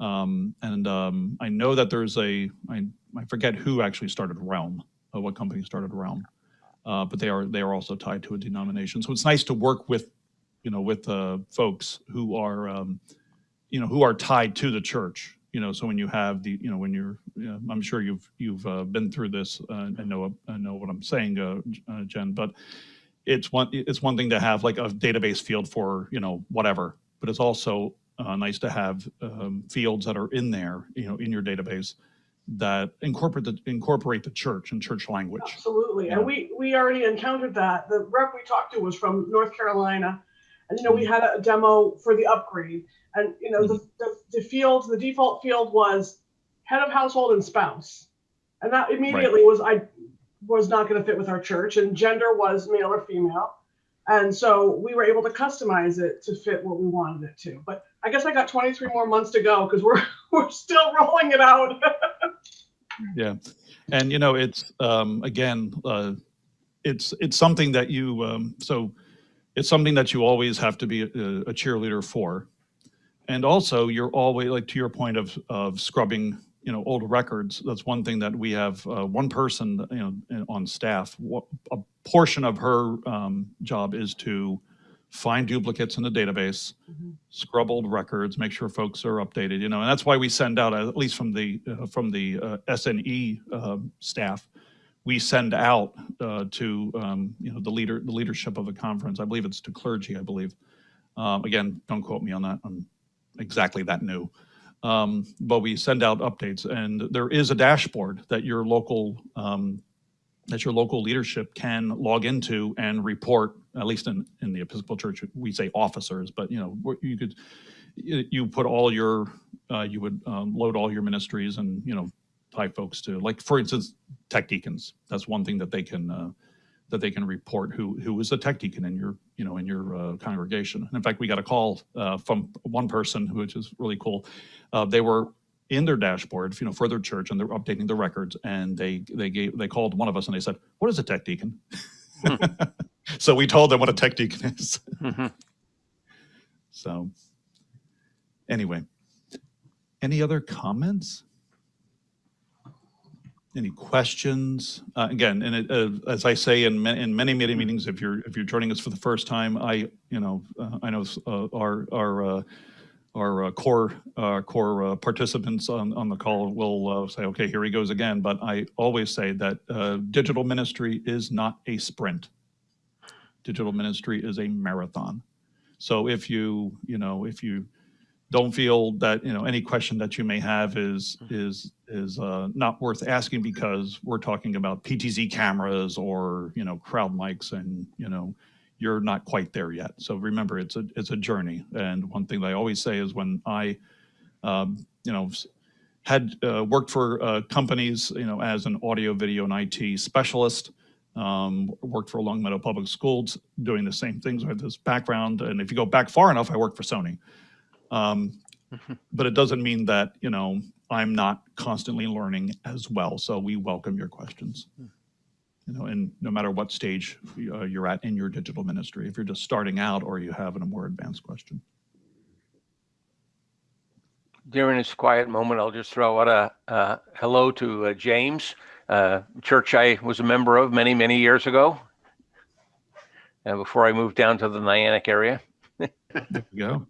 Um, and um, I know that there's a, I, I forget who actually started Realm, uh, what company started Realm. Uh, but they are, they are also tied to a denomination. So it's nice to work with, you know, with folks who are, um, you know, who are tied to the church. You know, so when you have the, you know, when you're, you know, I'm sure you've you've uh, been through this uh, and know I know what I'm saying, uh, uh, Jen. But it's one it's one thing to have like a database field for you know whatever, but it's also uh, nice to have um, fields that are in there, you know, in your database that incorporate the incorporate the church and church language. Absolutely. Yeah. And we, we already encountered that. The rep we talked to was from North Carolina. And, you know, we had a demo for the upgrade. And, you know, the, the, the field, the default field was head of household and spouse. And that immediately was, I was not going to fit with our church. And gender was male or female. And so we were able to customize it to fit what we wanted it to. But I guess I got 23 more months to go because we're, we're still rolling it out. Yeah, and you know, it's um, again, uh, it's it's something that you um, so it's something that you always have to be a, a cheerleader for, and also you're always like to your point of of scrubbing you know old records. That's one thing that we have uh, one person you know on staff. A portion of her um, job is to find duplicates in the database scrub old records, make sure folks are updated, you know, and that's why we send out, at least from the, uh, from the uh, SNE um, staff, we send out uh, to, um, you know, the leader, the leadership of the conference. I believe it's to clergy, I believe. Um, Again, don't quote me on that. I'm exactly that new. Um, But we send out updates and there is a dashboard that your local um, that your local leadership can log into and report, at least in, in the Episcopal Church, we say officers, but you know, you could, you, put all your, uh, you would, um, load all your ministries and, you know, tie folks to, like, for instance, tech deacons. That's one thing that they can, uh, that they can report who, who is a tech deacon in your, you know, in your, uh, congregation. And in fact, we got a call, uh, from one person, which is really cool. Uh, they were in their dashboard, you know, for their church, and they're updating the records. And they they gave they called one of us and they said, "What is a tech deacon?" so we told them what a tech deacon is. Mhm. So anyway, any other comments? Any questions? Uh, again, and it, uh, as I say in, ma- in many many meetings, if you're if you're joining us for the first time, I you know uh, I know uh, our our uh, our uh, core core participants on, on the call will say, okay, here he goes again. But I always say that digital ministry is not a sprint. Digital ministry is a marathon. So if you you know if you don't feel that you know any question that you may have is is is uh, not worth asking because we're talking about PTZ cameras or you know crowd mics and you know you're not quite there yet. So remember, it's a it's a journey. And one thing that I always say is when I, um, you know, had uh, worked for uh, companies, you know, as an audio, video, and IT specialist, um, worked for Longmeadow Public Schools, doing the same things with this background. And if you go back far enough, I worked for Sony. Um, but it doesn't mean that you know I'm not constantly learning as well. So we welcome your questions you know, and no matter what stage uh, you're at in your digital ministry, if you're just starting out or you have a more advanced question. During this quiet moment, I'll just throw out a, uh hello to uh, James, uh, church I was a member of many, many years ago. Uh, before I moved down to the Nyack area. There you go.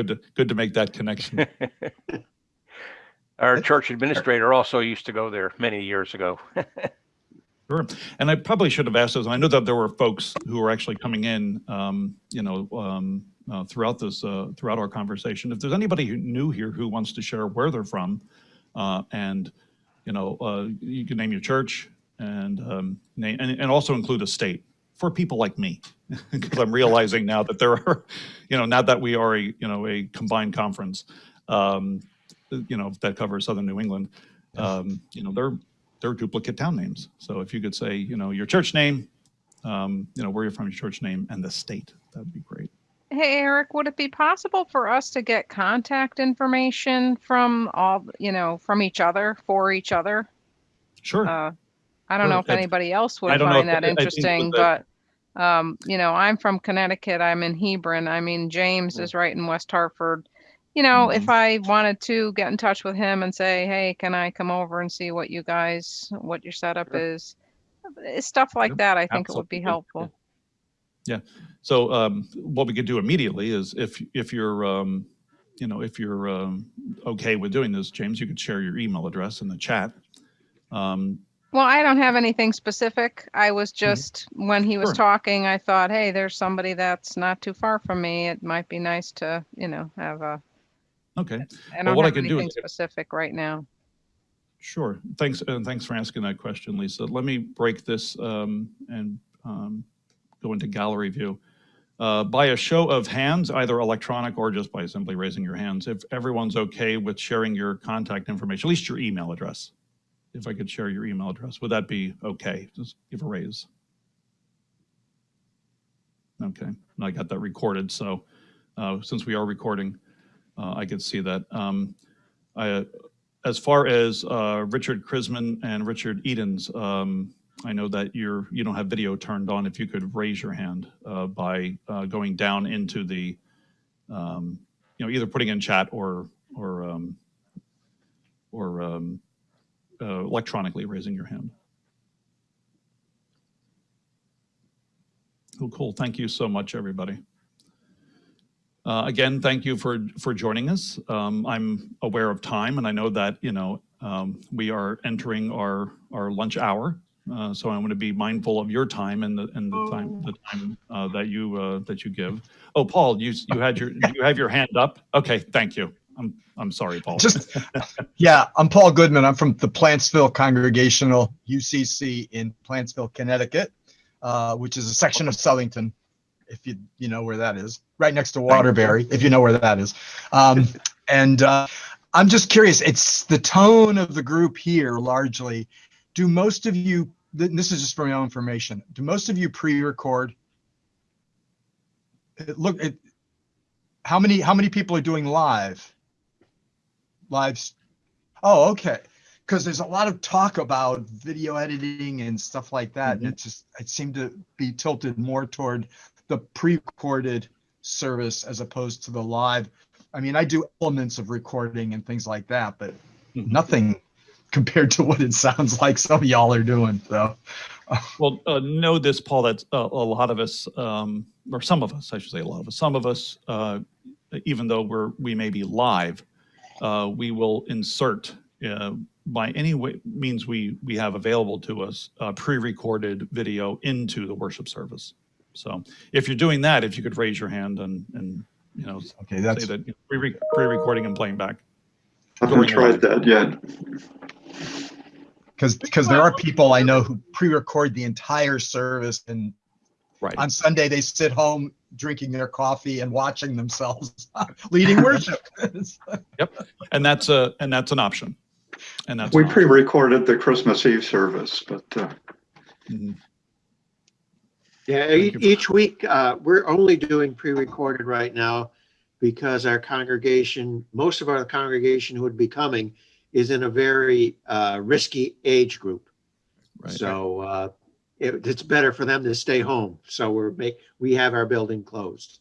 Good to good to make that connection. Our church administrator also used to go there many years ago. Sure. And I probably should have asked those. I know that there were folks who were actually coming in, um, you know, um, uh, throughout this, uh, throughout our conversation. If there's anybody who new here who wants to share where they're from, uh, and, you know, uh, you can name your church and, um, name, and, and also include a state for people like me. Because I'm realizing now that there are, you know, now that we are a, you know, a combined conference, um, you know, that covers Southern New England, um, you know, they're, they're duplicate town names. So if you could say, you know, your church name, um, you know, where you're from, your church name, and the state, that'd be great. Hey, Eric, would it be possible for us to get contact information from all, you know, from each other, for each other? Sure. Uh, I don't know Sure. if anybody else I would don't know find if- that interesting, but, um, you know, I'm from Connecticut. I'm in Hebron. I mean, James is right in West Hartford. You know, Mm-hmm. if I wanted to get in touch with him and say, hey, can I come over and see what you guys, what your setup Sure. is? Eh, Stuff like Sure. that, I think it would be Absolutely. Yeah. So um, what we could do immediately is if, if you're, um, you know, if you're um, okay with doing this, James, you could share your email address in the chat. Um, Well, I don't have anything specific. I was just, when he was Mm-hmm. Sure. talking, I thought, hey, there's somebody that's not too far from me. It might be nice to, you know, have a, Okay, I Well, don't what I have can do is anything if- specific right now. sure. Thanks, and thanks for asking that question, Lisa. Let me break this um, and um, go into gallery view. Uh, By a show of hands, either electronic or just by simply raising your hands, if everyone's okay with sharing your contact information, at least your email address. If I could share your email address, would that be okay? Just give a raise. Okay, and I got that recorded, so uh, since we are recording, uh, I could see that. Um, I, as far as uh, Richard Krisman and Richard Edens, um, I know that you're you don't have video turned on. If you could raise your hand uh, by uh, going down into the, um, you know, either putting in chat or or um, or um, uh, electronically raising your hand. Oh, cool. Thank you so much, everybody. Uh, again, thank you for for joining us. Um, I'm aware of time, and I know that you know um, we are entering our our lunch hour. Uh, so I want to be mindful of your time and the and the time the time uh, that you uh, that you give. Oh, Paul, you you had your you have your hand up. Okay, thank you. I'm, I'm sorry, Paul. Just, yeah, I'm Paul Goodman. I'm from the Plantsville Congregational UCC in Plantsville, Connecticut, uh, which is a section of Southington, if you you know where that is, right next to Waterbury, if you know where that is. Um, and uh, I'm just curious. It's the tone of the group here largely. Do most of you? This is just for my own information. Do most of you pre-record? Look, it, how many how many people are doing live? Lives. Oh, okay. Because there's a lot of talk about video editing and stuff like that, and it just it seemed to be tilted more toward the pre-recorded service as opposed to the live. I mean, I do elements of recording and things like that, but Mhm. nothing compared to what it sounds like some of y'all are doing. So, Well, uh, know this, Paul, that uh, a lot of us, um, or some of us, I should say a lot of us, some of us, uh, even though we're, we may be live, uh, we will insert uh, by any way, means we, we have available to us, uh, pre-recorded video into the worship service. So if you're doing that, if you could raise your hand and, and, you know, okay, say that's that you know, pre- pre-recording and playing back. I haven't During tried that yet. because because there are people I know who pre-record the entire service and Right. on Sunday they sit home drinking their coffee and watching themselves leading worship. Yep, and that's a, and that's an option. And that's. We an pre-recorded the Christmas Eve service, but uh, Mhm. Yeah, e- each week, uh, we're only doing pre-recorded right now because our congregation, most of our congregation who would be coming is in a very, uh, risky age group. Right. So, uh, it, it's better for them to stay home. So we're make, we have our building closed.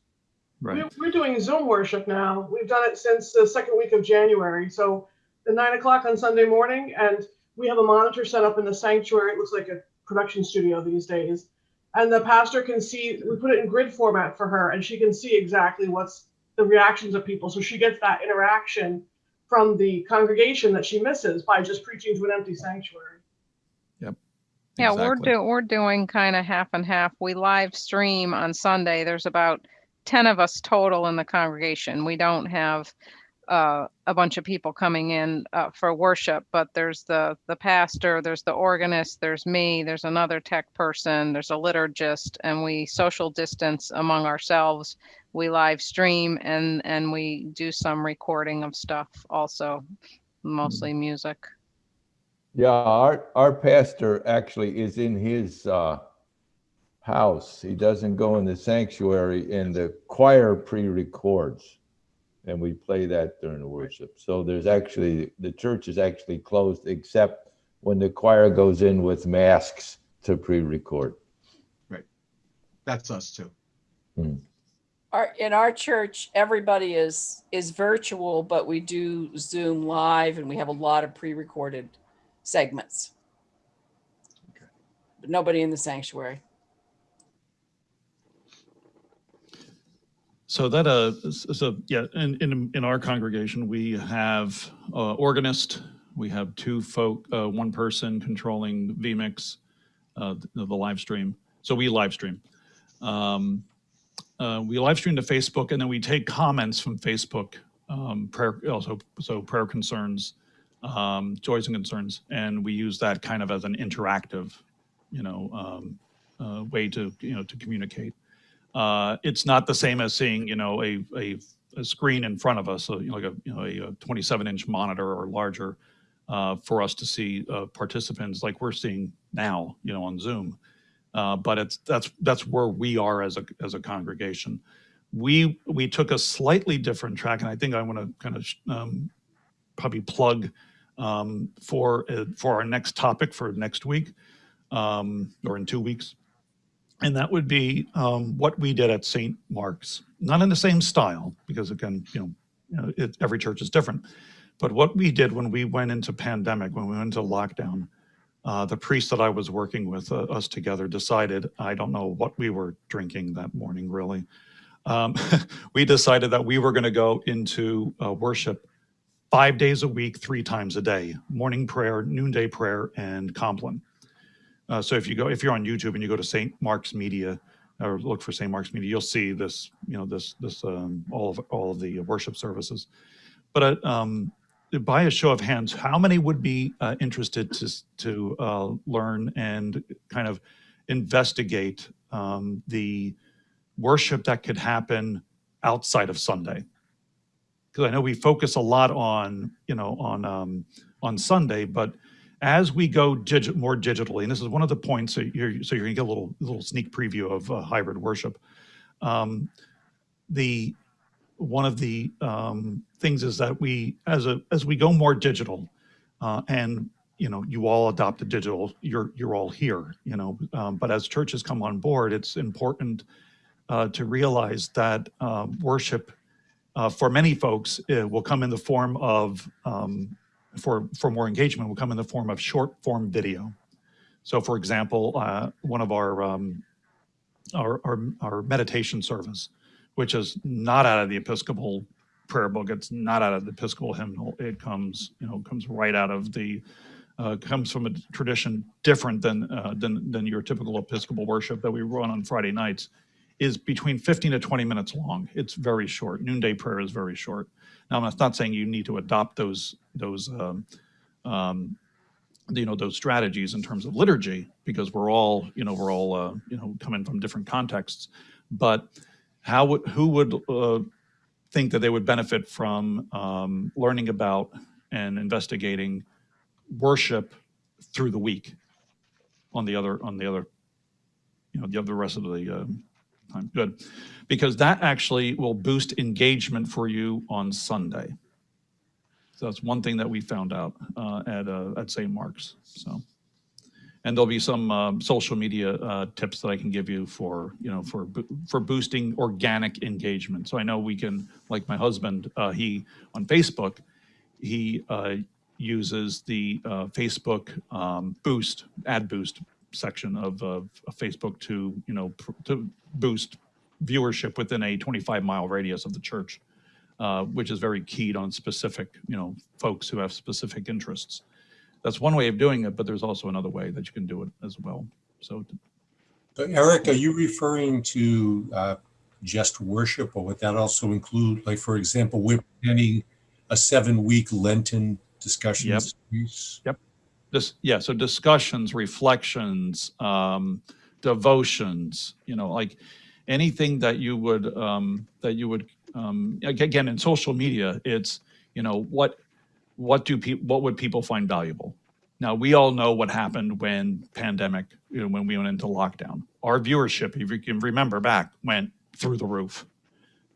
Right. We're, we're doing Zoom worship now. We've done it since the second week of January. So the nine o'clock on Sunday morning, and we have a monitor set up in the sanctuary. It looks like a production studio these days. And the pastor can see, we put it in grid format for her, and she can see exactly what's the reactions of people. So she gets that interaction from the congregation that she misses by just preaching to an empty sanctuary. Yeah, we're Exactly. do, we're doing kind of half and half. We live stream on Sunday. There's about 10 of us total in the congregation. We don't have uh, a bunch of people coming in uh, for worship, but there's the the pastor, there's the organist, there's me, there's another tech person, there's a liturgist, and we social distance among ourselves. We live stream and and we do some recording of stuff also, mostly music. Yeah, our, our pastor actually is in his uh, house. He doesn't go in the sanctuary and the choir pre-records. And we play that during the worship. So there's actually, the church is actually closed except when the choir goes in with masks to pre-record. Right. That's us too. Our, in our church, everybody is, is virtual, but we do Zoom live and we have a lot of pre-recorded segments. But nobody in the sanctuary. So that, uh, so, yeah, in, in, in our congregation, we have, uh, organist, we have two folk, uh, one person controlling vMix, uh, the, the live stream. So we live stream. Um, uh, we live stream to Facebook and then we take comments from Facebook, um, prayer, also, so prayer concerns, um, joys and concerns, and we use that kind of as an interactive, you know, um, uh, way to, you know, to communicate. Uh, it's not the same as seeing, you know, a, a, a screen in front of us, so, you know, like a, you know, a 27 inch monitor or larger, uh, for us to see, uh, participants like we're seeing now, you know, on Zoom. Uh, but it's, that's, that's where we are as a, as a congregation. We, we took a slightly different track, and I think I want to kind of, um, probably plug, um, for, uh, for our next topic for next week, um, or in two weeks. And that would be um, what we did at St. Mark's, not in the same style, because again, you know, you know it, every church is different. But what we did when we went into pandemic, when we went into lockdown, uh, the priest that I was working with, uh, us together, decided, I don't know what we were drinking that morning, really. Um, we decided that we were going to go into uh, worship five days a week, three times a day, morning prayer, noonday prayer, and Compline. Uh, so if you go, if you're on YouTube and you go to St. Mark's Media or look for St. Mark's Media, you'll see this, you know, this, this, um, all of, all of the worship services. but uh, um, by a show of hands, how many would be uh, interested to to uh, learn and kind of investigate um, the worship that could happen outside of Sunday? Because I know we focus a lot on you know on um, on Sunday, but as we go more digitally, and this is one of the points, so you're, so you're gonna get a little, little sneak preview of uh, hybrid worship. Um, the, one of the um, things is that we, as a, as we go more digital, uh, and, you know, you all adopted digital, you're, you're all here, you know, um, but as churches come on board, it's important uh, to realize that uh, worship uh, for many folks uh, will come in the form of um, for, for more engagement will come in the form of short form video. So for example, uh, one of our, um, our, our, our meditation service, which is not out of the Episcopal prayer book, it's not out of the Episcopal hymnal. It comes, you know, comes right out of the, uh, comes from a tradition different than, uh, than, than your typical Episcopal worship that we run on Friday nights is between 15 to 20 minutes long. It's very short. Noonday prayer is very short. Now, I'm not saying you need to adopt those those um, um, you know those strategies in terms of liturgy because we're all you know we're all uh, you know coming from different contexts. But how would who would uh, think that they would benefit from um, learning about and investigating worship through the week on the other on the other you know the other rest of the uh, time good because that actually will boost engagement for you on Sunday. So that's one thing that we found out uh, at uh, at St. Mark's. So, and there'll be some um, social media uh, tips that I can give you for you know for for boosting organic engagement. So I know we can, like my husband, uh, he on Facebook, he uh, uses the uh, Facebook um, Boost ad boost section of, of, of Facebook to you know pr- to boost viewership within a 25 mile radius of the church uh, which is very keyed on specific, you know, folks who have specific interests. That's one way of doing it, but there's also another way that you can do it as well. So, So Eric, are you referring to uh, just worship, or would that also include, like, for example, we're planning a seven-week Lenten discussion Yes. Yep. series? Yeah, so discussions, reflections, um, devotions, you know, like anything that you would, um, that you would, um, again, in social media, it's, you know, what, what do people, what would people find valuable? Now, we all know what happened when pandemic, you know, when we went into lockdown. Our viewership, if you can remember back, went through the roof.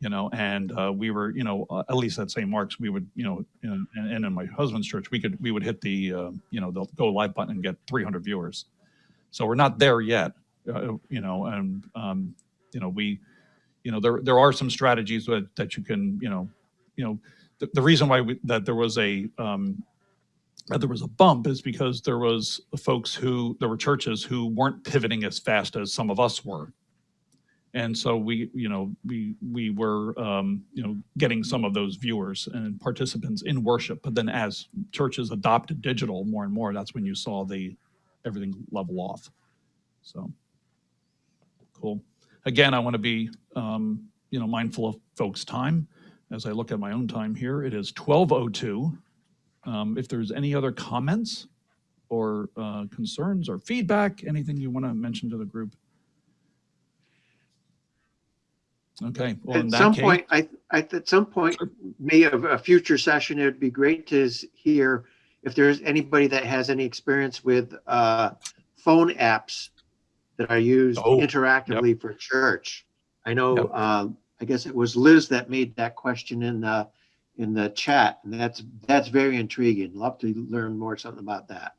You know, and uh, we were, you know, uh, at least at St. Mark's, we would, you know, and, and in my husband's church, we could, we would hit the, uh, you know, the go live button and get 300 viewers. So we're not there yet, uh, you know, and, um, you know, we, you know, there, there are some strategies that, that you can, you know, you know, the, the reason why we, that there was a, um, that there was a bump is because there was folks who, there were churches who weren't pivoting as fast as some of us were. And so we, you know, we, we were, um, you know, getting some of those viewers and participants in worship. But then as churches adopted digital more and more, that's when you saw the, everything level off. So, cool. Again, I want to be, um, you know, mindful of folks' time. As I look at my own time here, it is 12:02. Um, If there's any other comments or uh, concerns or feedback, anything you want to mention to the group? Okay. well, At some case- point, I, I, at some point, may a, a future session, it'd be great to hear if there's anybody that has any experience with, uh, phone apps that are used Oh, interactively for church. I know, Yep. um, I guess it was Liz that made that question in the, in the chat, and that's, that's very intriguing. Love to learn more something about that.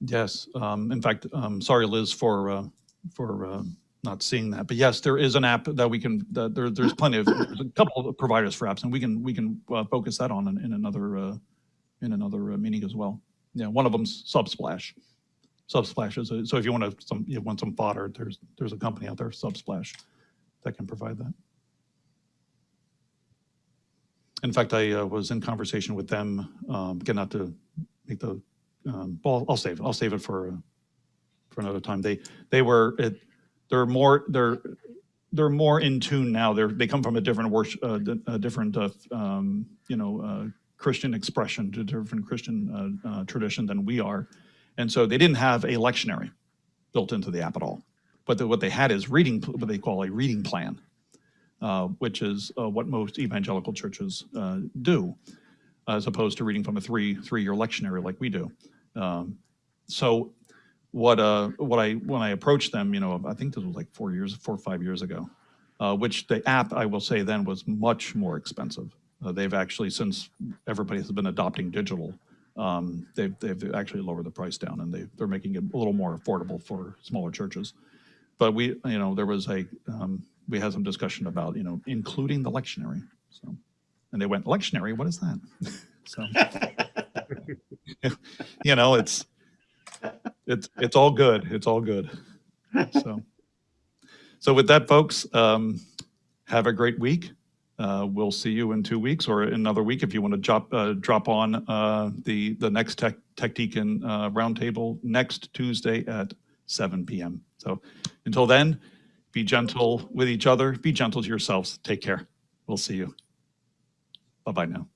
Yes, um, in fact, um, sorry, Liz, for, uh, for, uh, not seeing that. But yes, there is an app that we can, there, there's plenty of, there's a couple of providers for apps and we can, we can, uh, focus that on in, in another, uh, in another uh, meeting as well. Yeah, one of them's Subsplash. Subsplash is, a- so if you want to, some, you want some fodder, there's, there's a company out there, Subsplash, that can provide that. In fact, I uh, was in conversation with them, um, again, not to make the, um, well, I'll save. I'll save it for, uh, for another time. They, they were, it, they're more, they're, they're more in tune now. They're, they come from a different worship, uh, a different, uh, um, you know, uh, Christian expression, to different Christian uh, uh, tradition than we are. And so they didn't have a lectionary built into the app at all. But the, what they had is reading, what they call a reading plan, uh, which is what most evangelical churches do, as opposed to reading from a three three year lectionary like we do. Um, so what uh what I when I approached them, you know, I think this was like four years, four or five years ago, uh, which the app I will say then was much more expensive. Uh, they've actually since everybody has been adopting digital, um, they've they've actually lowered the price down and they they're making it a little more affordable for smaller churches. But we, you know, there was a um, we had some discussion about you know including the lectionary. So, and they went lectionary. What is that? so, you know, it's it's it's all good. It's all good. So, so with that, folks, um, have a great week. Uh, we'll see you in two weeks or another week if you want to drop uh, drop on uh, the the next Tech Tech Deacon uh, roundtable next Tuesday at 7 p.m. So until then, be gentle with each other. Be gentle to yourselves. Take care. We'll see you. Bye bye now.